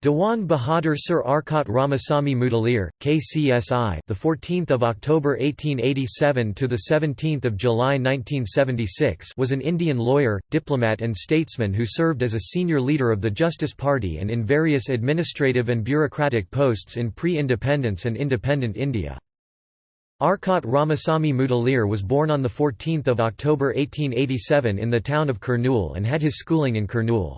Dewan Bahadur Sir Arcot Ramasamy Mudaliar, KCSI, the 14th of October 1887 to the 17th of July 1976, was an Indian lawyer, diplomat and statesman who served as a senior leader of the Justice Party and in various administrative and bureaucratic posts in pre-independence and independent India. Arcot Ramasamy Mudaliar was born on the 14th of October 1887 in the town of Kurnool and had his schooling in Kurnool.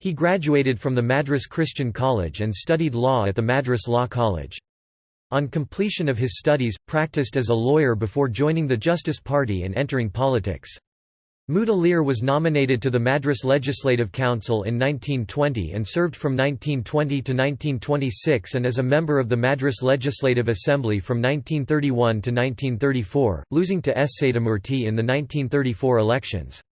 He graduated from the Madras Christian College and studied law at the Madras Law College. On completion of his studies, practiced as a lawyer before joining the Justice Party and entering politics. Mudaliar was nominated to the Madras Legislative Council in 1920 and served from 1920 to 1926 and as a member of the Madras Legislative Assembly from 1931 to 1934, losing to S. Satyamurthy in the 1934 elections.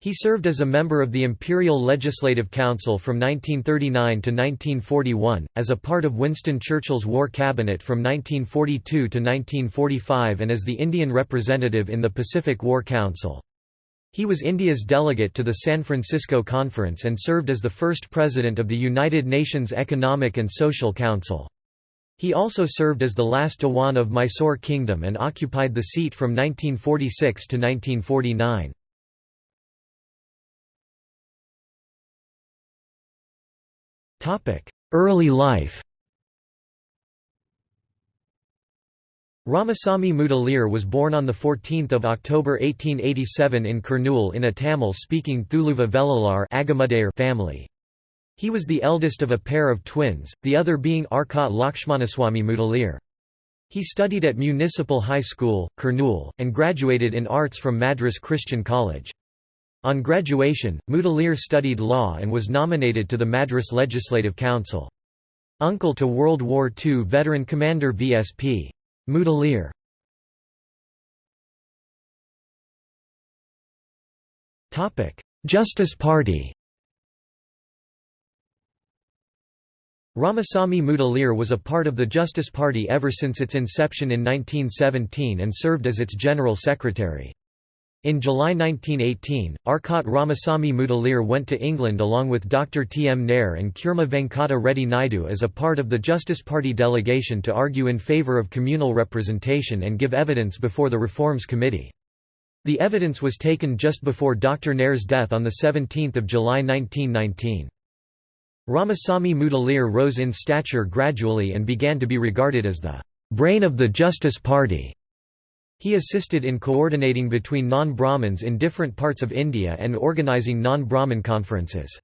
He served as a member of the Imperial Legislative Council from 1939 to 1941, as a part of Winston Churchill's War Cabinet from 1942 to 1945 and as the Indian representative in the Pacific War Council. He was India's delegate to the San Francisco Conference and served as the first president of the United Nations Economic and Social Council. He also served as the last Dewan of Mysore Kingdom and occupied the seat from 1946 to 1949. Early life Ramasamy Mudaliar was born on 14 October 1887 in Kurnool in a Tamil-speaking Thuluva Velalar family. He was the eldest of a pair of twins, the other being Arcot Lakshmanaswamy Mudaliar. He studied at Municipal High School, Kurnool, and graduated in arts from Madras Christian College. On graduation, Mudaliar studied law and was nominated to the Madras Legislative Council. Uncle to World War II veteran commander VSP. Mudaliar Justice Party Ramasamy Mudaliar was a part of the Justice Party ever since its inception in 1917 and served as its general secretary. In July 1918, Arcot Ramasamy Mudaliar went to England along with Dr. T. M. Nair and Kurma Venkata Reddy Naidu as a part of the Justice Party delegation to argue in favour of communal representation and give evidence before the Reforms Committee. The evidence was taken just before Dr. Nair's death on 17 July 1919. Ramasamy Mudaliar rose in stature gradually and began to be regarded as the brain of the Justice Party. He assisted in coordinating between non-Brahmins in different parts of India and organising non-Brahmin conferences.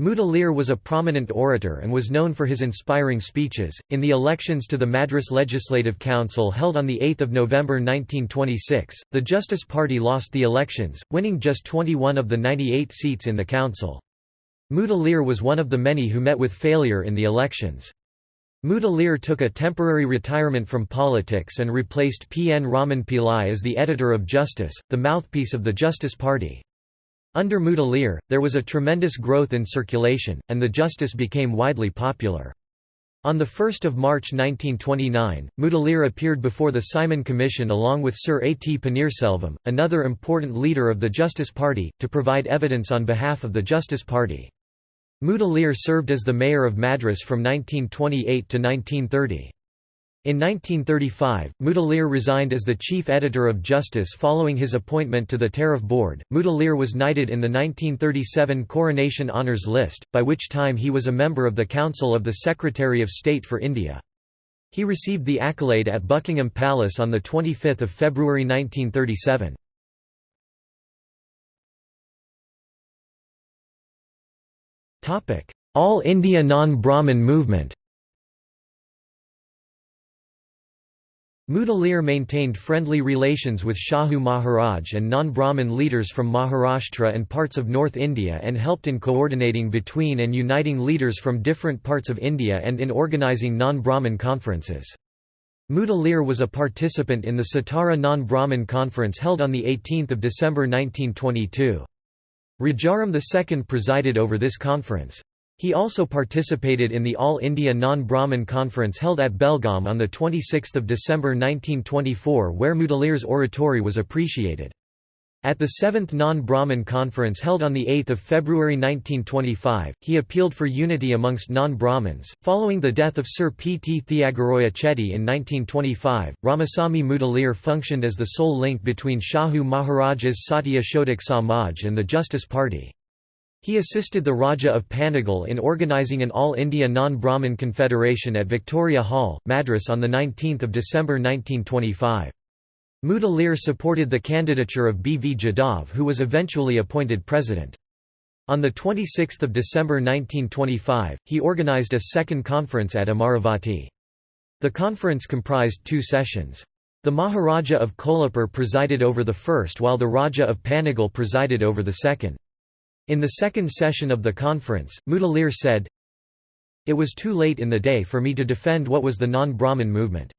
Mudaliar was a prominent orator and was known for his inspiring speeches. In the elections to the Madras Legislative Council held on 8 November 1926, the Justice Party lost the elections, winning just 21 of the 98 seats in the council. Mudaliar was one of the many who met with failure in the elections. Mudaliar took a temporary retirement from politics and replaced P. N. Raman Pillai as the editor of Justice, the mouthpiece of the Justice Party. Under Mudaliar, there was a tremendous growth in circulation, and the Justice became widely popular. On 1 March 1929, Mudaliar appeared before the Simon Commission along with Sir A. T. Paneerselvam, another important leader of the Justice Party, to provide evidence on behalf of the Justice Party. Mudaliar served as the mayor of Madras from 1928 to 1930. In 1935, Mudaliar resigned as the chief editor of Justice following his appointment to the Tariff Board. Mudaliar was knighted in the 1937 Coronation Honours List, by which time he was a member of the Council of the Secretary of State for India. He received the accolade at Buckingham Palace on 25 February 1937. All India non-Brahmin movement Mudaliar maintained friendly relations with Shahu Maharaj and non-Brahmin leaders from Maharashtra and parts of North India and helped in coordinating between and uniting leaders from different parts of India and in organising non-Brahmin conferences. Mudaliar was a participant in the Satara non-Brahmin conference held on 18 December 1922. Rajaram II presided over this conference. He also participated in the All India Non-Brahmin Conference held at Belgaum on 26 December 1924 where Mudaliar's oratory was appreciated. At the Seventh Non-Brahmin Conference held on 8 February 1925, he appealed for unity amongst non-Brahmins. Following the death of Sir P. T. Thiagaraja Chetty in 1925, Ramasamy Mudaliar functioned as the sole link between Shahu Maharaja's Satya Shodak Samaj and the Justice Party. He assisted the Raja of Panagal in organising an All India Non-Brahmin Confederation at Victoria Hall, Madras on 19 December 1925. Mudaliar supported the candidature of B. V. Jadhav who was eventually appointed president. On 26 December 1925, he organised a second conference at Amaravati. The conference comprised two sessions. The Maharaja of Kolhapur presided over the first while the Raja of Panagal presided over the second. In the second session of the conference, Mudaliar said, It was too late in the day for me to defend what was the non-Brahmin movement.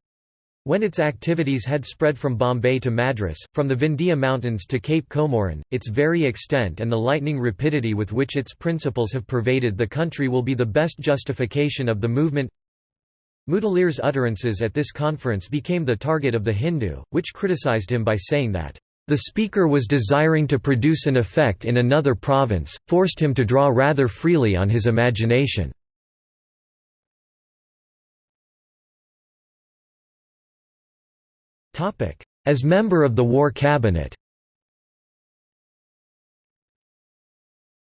When its activities had spread from Bombay to Madras, from the Vindhya Mountains to Cape Comorin, its very extent and the lightning rapidity with which its principles have pervaded the country will be the best justification of the movement. Mudaliar's utterances at this conference became the target of the Hindu, which criticized him by saying that, "...the speaker was desiring to produce an effect in another province, forced him to draw rather freely on his imagination." As member of the War Cabinet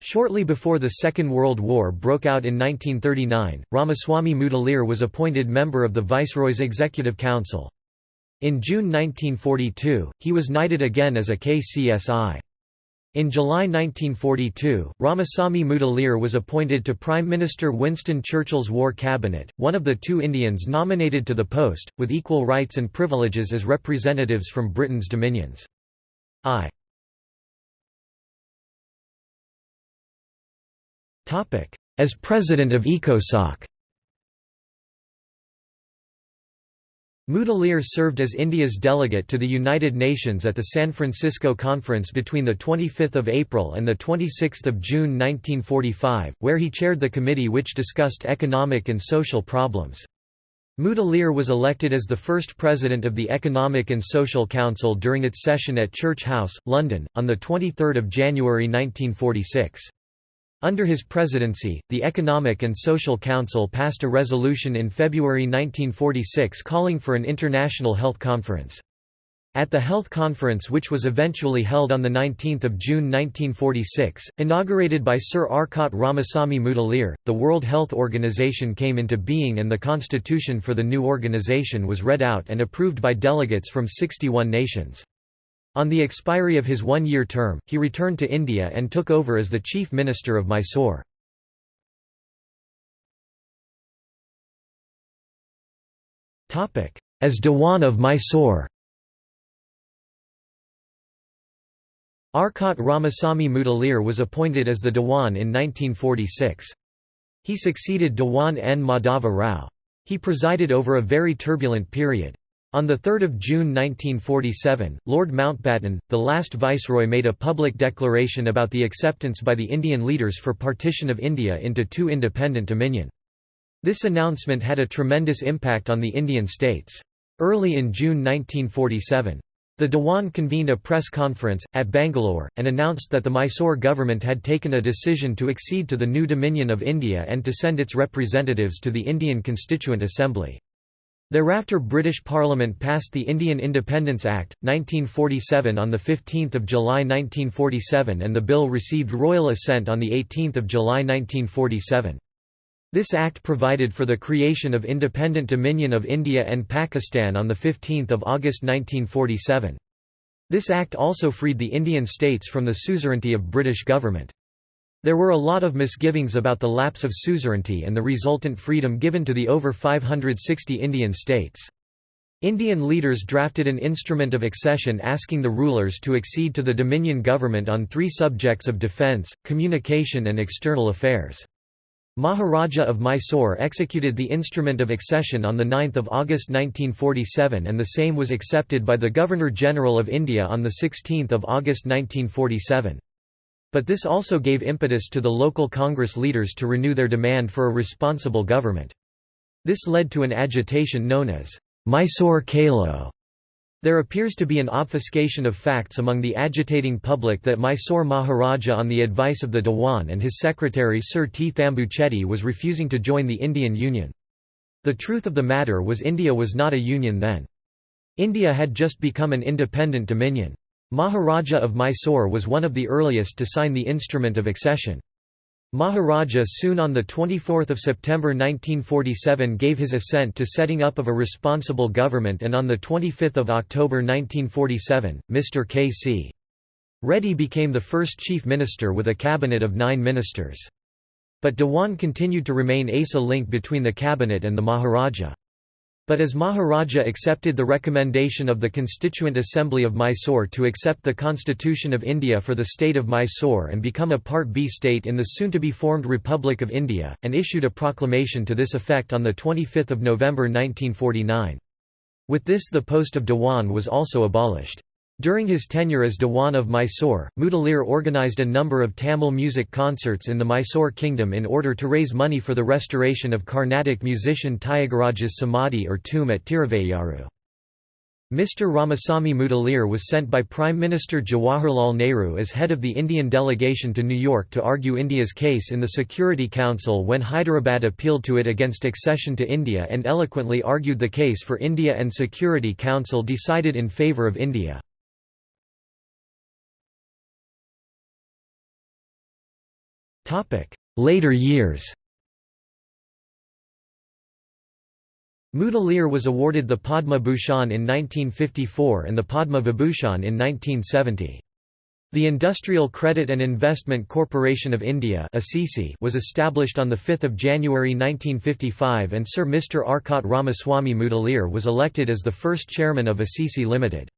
Shortly before the Second World War broke out in 1939, Ramaswamy Mudaliar was appointed member of the Viceroy's Executive Council. In June 1942, he was knighted again as a KCSI. In July 1942, Ramasamy Mudaliar was appointed to Prime Minister Winston Churchill's War Cabinet, one of the two Indians nominated to the post, with equal rights and privileges as representatives from Britain's dominions. I As President of ECOSOC Mudaliar served as India's delegate to the United Nations at the San Francisco Conference between 25 April and 26 June 1945, where he chaired the committee which discussed economic and social problems. Mudaliar was elected as the first president of the Economic and Social Council during its session at Church House, London, on 23 January 1946. Under his presidency, the Economic and Social Council passed a resolution in February 1946 calling for an international health conference. At the health conference which was eventually held on 19 June 1946, inaugurated by Sir Arcot Ramasamy Mudaliar, the World Health Organization came into being and the constitution for the new organization was read out and approved by delegates from 61 nations. On the expiry of his one-year term, he returned to India and took over as the Chief Minister of Mysore. As Dewan of Mysore Arcot Ramasamy Mudaliar was appointed as the Dewan in 1946. He succeeded Dewan N. Madhava Rao. He presided over a very turbulent period. On 3 June 1947, Lord Mountbatten, the last viceroy made a public declaration about the acceptance by the Indian leaders for partition of India into two independent dominion. This announcement had a tremendous impact on the Indian states. Early in June 1947, the Dewan convened a press conference, at Bangalore, and announced that the Mysore government had taken a decision to accede to the new Dominion of India and to send its representatives to the Indian Constituent Assembly. Thereafter British Parliament passed the Indian Independence Act, 1947 on 15 July 1947 and the bill received royal assent on 18 July 1947. This act provided for the creation of independent Dominion of India and Pakistan on 15 August 1947. This act also freed the Indian states from the suzerainty of British government. There were a lot of misgivings about the lapse of suzerainty and the resultant freedom given to the over 560 Indian states. Indian leaders drafted an instrument of accession asking the rulers to accede to the Dominion government on three subjects of defence, communication and external affairs. Maharaja of Mysore executed the instrument of accession on 9 August 1947 and the same was accepted by the Governor-General of India on 16 August 1947. But this also gave impetus to the local Congress leaders to renew their demand for a responsible government. This led to an agitation known as Mysore Chalo, There appears to be an obfuscation of facts among the agitating public that Mysore Maharaja on the advice of the Dewan and his secretary Sir T. Thambuchetty was refusing to join the Indian Union. The truth of the matter was India was not a union then. India had just become an independent dominion. Maharaja of Mysore was one of the earliest to sign the instrument of accession. Maharaja soon on 24 September 1947 gave his assent to setting up of a responsible government and on 25 October 1947, Mr. K.C. Reddy became the first chief minister with a cabinet of nine ministers. But Dewan continued to remain ASA link between the cabinet and the Maharaja. But as Maharaja accepted the recommendation of the Constituent Assembly of Mysore to accept the Constitution of India for the state of Mysore and become a Part B state in the soon-to-be-formed Republic of India, and issued a proclamation to this effect on 25 November 1949. With this the post of Dewan was also abolished. During his tenure as Dewan of Mysore, Mudaliar organised a number of Tamil music concerts in the Mysore kingdom in order to raise money for the restoration of Carnatic musician Tyagaraja's samadhi or tomb at Tiruvayyaru. Mr. Ramasamy Mudaliar was sent by Prime Minister Jawaharlal Nehru as head of the Indian delegation to New York to argue India's case in the Security Council when Hyderabad appealed to it against accession to India and eloquently argued the case for India and Security Council decided in favour of India. Later years Mudaliar was awarded the Padma Bhushan in 1954 and the Padma Vibhushan in 1970. The Industrial Credit and Investment Corporation of India was established on 5 January 1955 and Sir Mr. Arcot Ramaswamy Mudaliar was elected as the first chairman of ICICI Limited.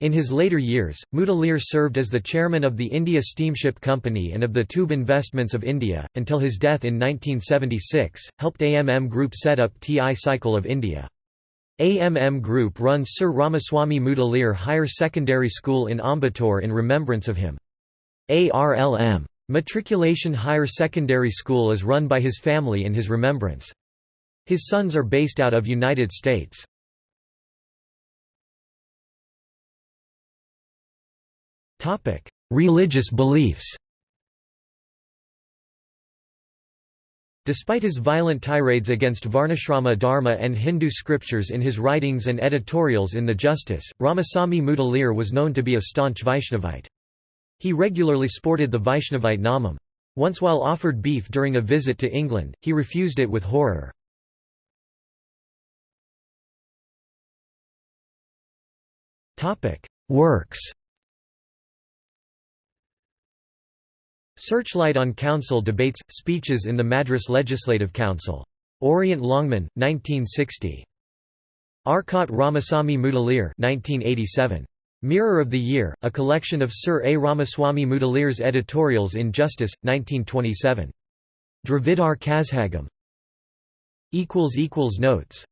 In his later years, Mudaliar served as the chairman of the India Steamship Company and of the Tube Investments of India, until his death in 1976, helped AMM Group set up TI Cycle of India. AMM Group runs Sir Ramaswamy Mudaliar Higher Secondary School in Ambattur in remembrance of him. ARLM. Matriculation Higher Secondary School is run by his family in his remembrance. His sons are based out of United States. Topic: Religious beliefs. Despite his violent tirades against Varnashrama Dharma and Hindu scriptures in his writings and editorials in The Justice, Ramasamy Mudaliar was known to be a staunch Vaishnavite. He regularly sported the Vaishnavite namam. Once while offered beef during a visit to England, he refused it with horror. Works Searchlight on Council debates, speeches in the Madras Legislative Council. Orient Longman, 1960. Arcot Ramasamy Mudaliar 1987. Mirror of the Year, a collection of Sir A. Ramaswamy Mudaliar's editorials in Justice, 1927. Dravidar Kazhagam. Notes